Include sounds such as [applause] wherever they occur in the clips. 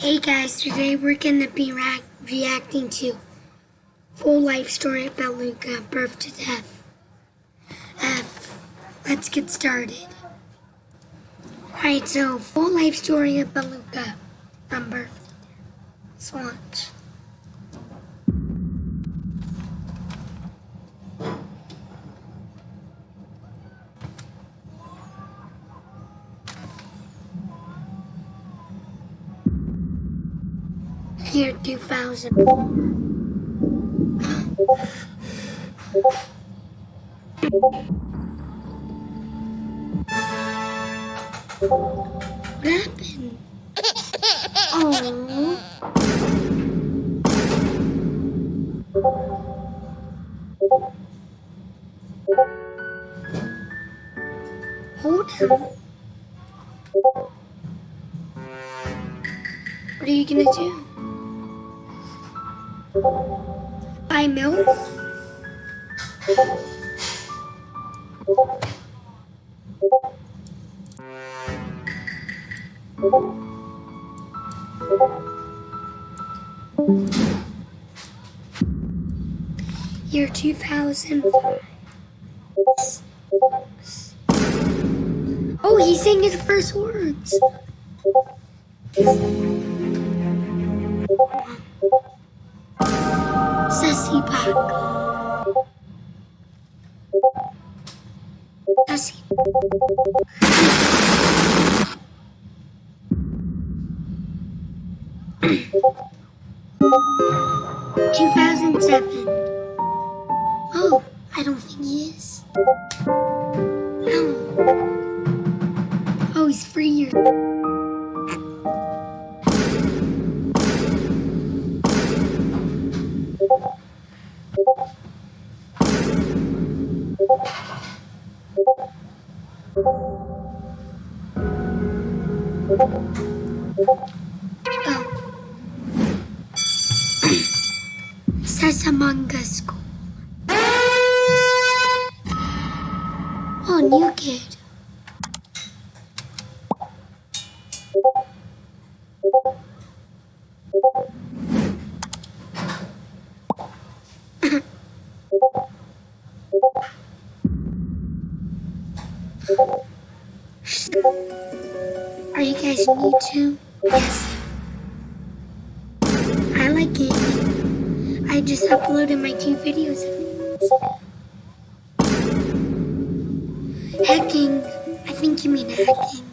Hey guys, today we're going to be reacting to Full Life Story about Luca, Birth to Death. F. Let's get started. Alright, so Full Life Story about Luca from birth to death. Let's watch. Year 2000. What happened? Oh. Hold. What are you gonna do? Buy milk? Year 2005. Oh, he's saying his first words. Sassy back. Two thousand seven. Oh, I don't think he is. Oh. Oh, he's three years. Sasamanga School. Oh, new kid. Too? Yes. I like it. I just uploaded my two videos. Hacking. I think you mean hacking.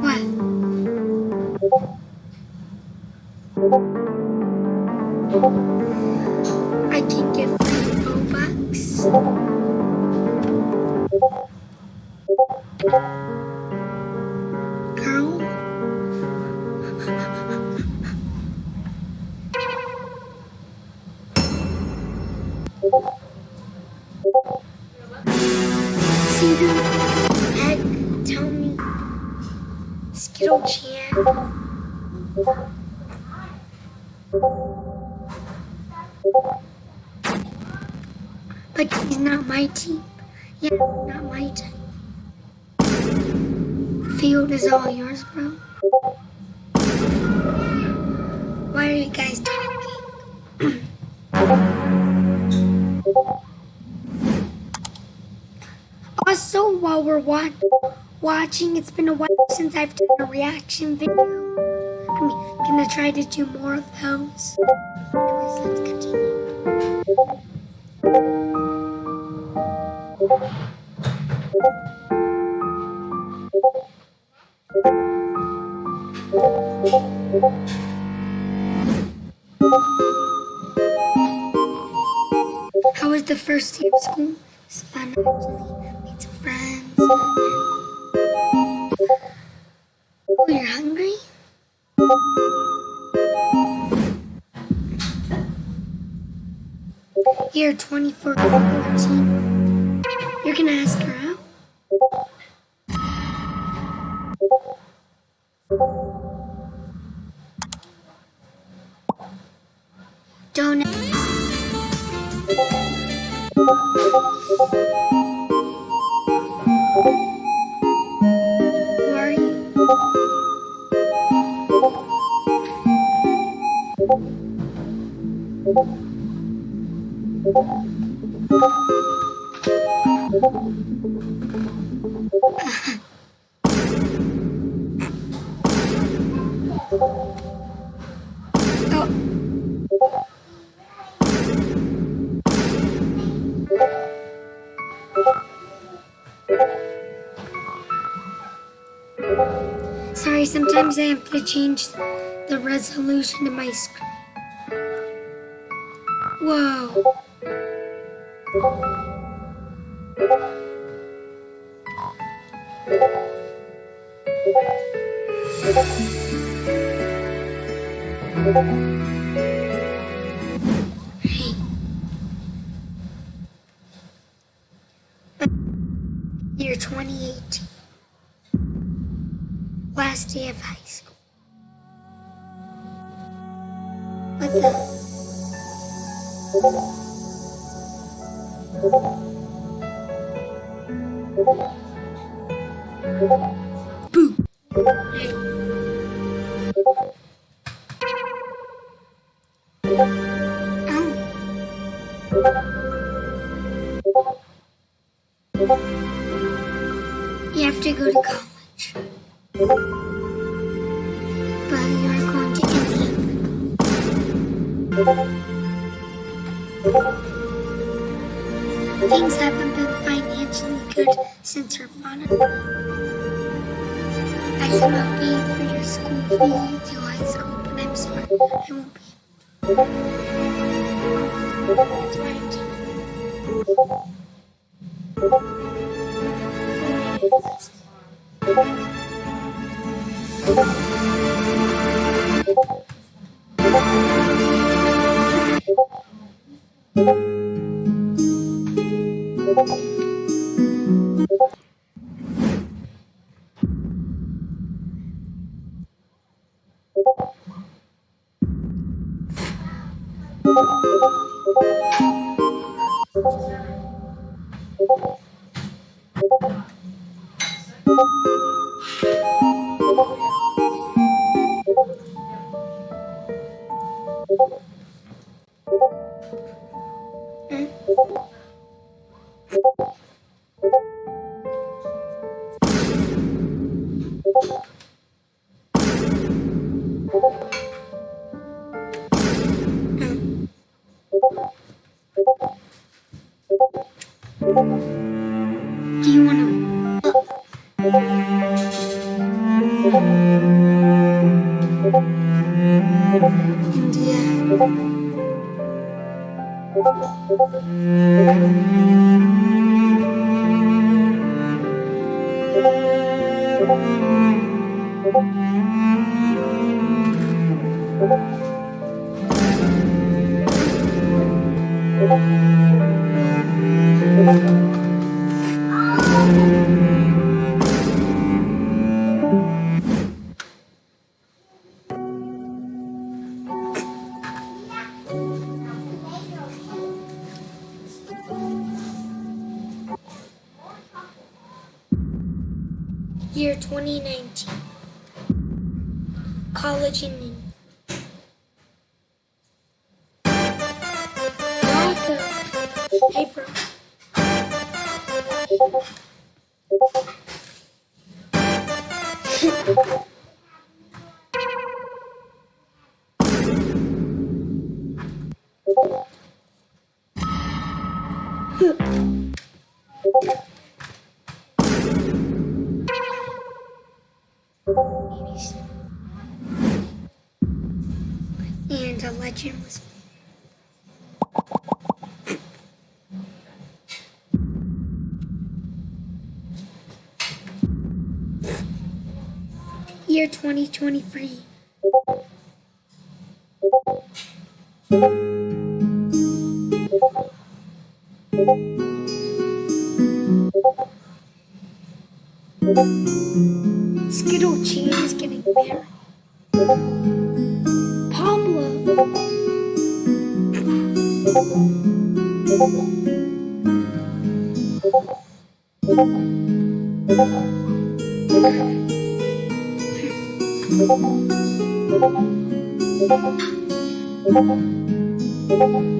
What? See tell me Skittle Chan. But he's not my team. Yeah, not my team. Field is all yours, bro. Why are you guys talking? While we're wa- watching, it's been a while since I've done a reaction video. I'm gonna try to do more of those. Anyways, let's continue. How was the first day of school? It's fun actually. Friends. Oh, you're hungry? Year 2414. You're gonna ask her out? Don't. Sorry, sometimes I have to change the resolution of my screen. Whoa. Year 2018. Last day of high school. What the? Boo. You have to go to college. But you're going to. Things haven't been financially good since her father. I cannot pay for your school fee till high school, but I'm sorry, I won't be. That's why I'm telling you. Do you want to? India. Year 2019. College in India. Welcome. Hey, a legend was Year 2023. Skittle chain is getting married. I just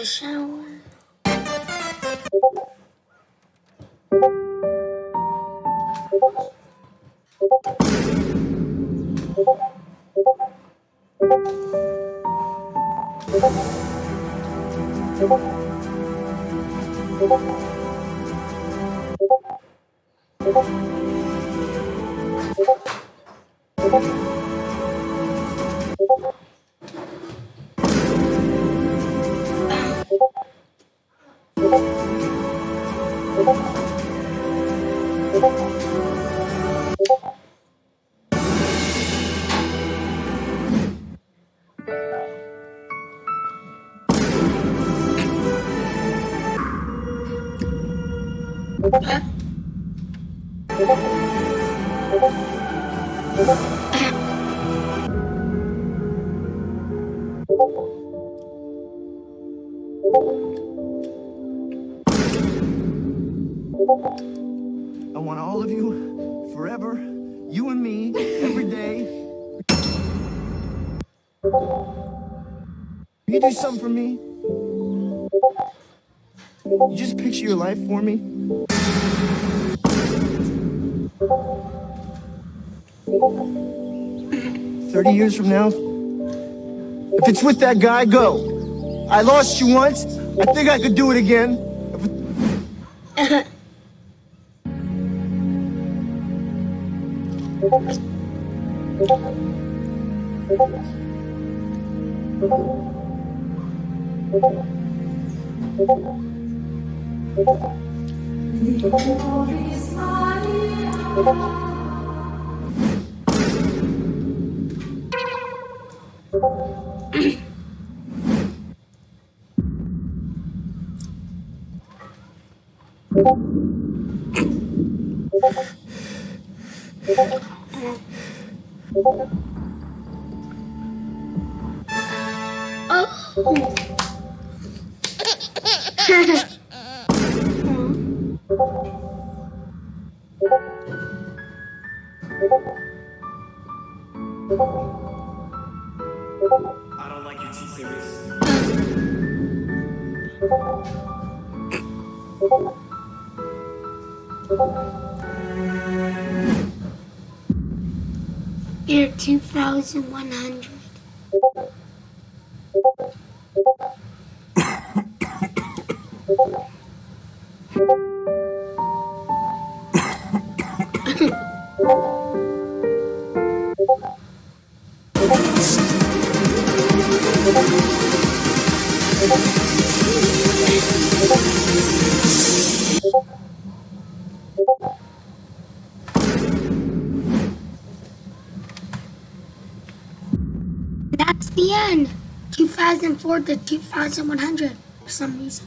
a shower. I want all of you forever, you and me, every day. You do something for me? You just picture your life for me? Thirty years from now, if it's with that guy, go. I lost you once. I think I could do it again. [laughs] Oh. I don't like you too serious. Year 2100. That's the end. 2004 to 2100 for some reason.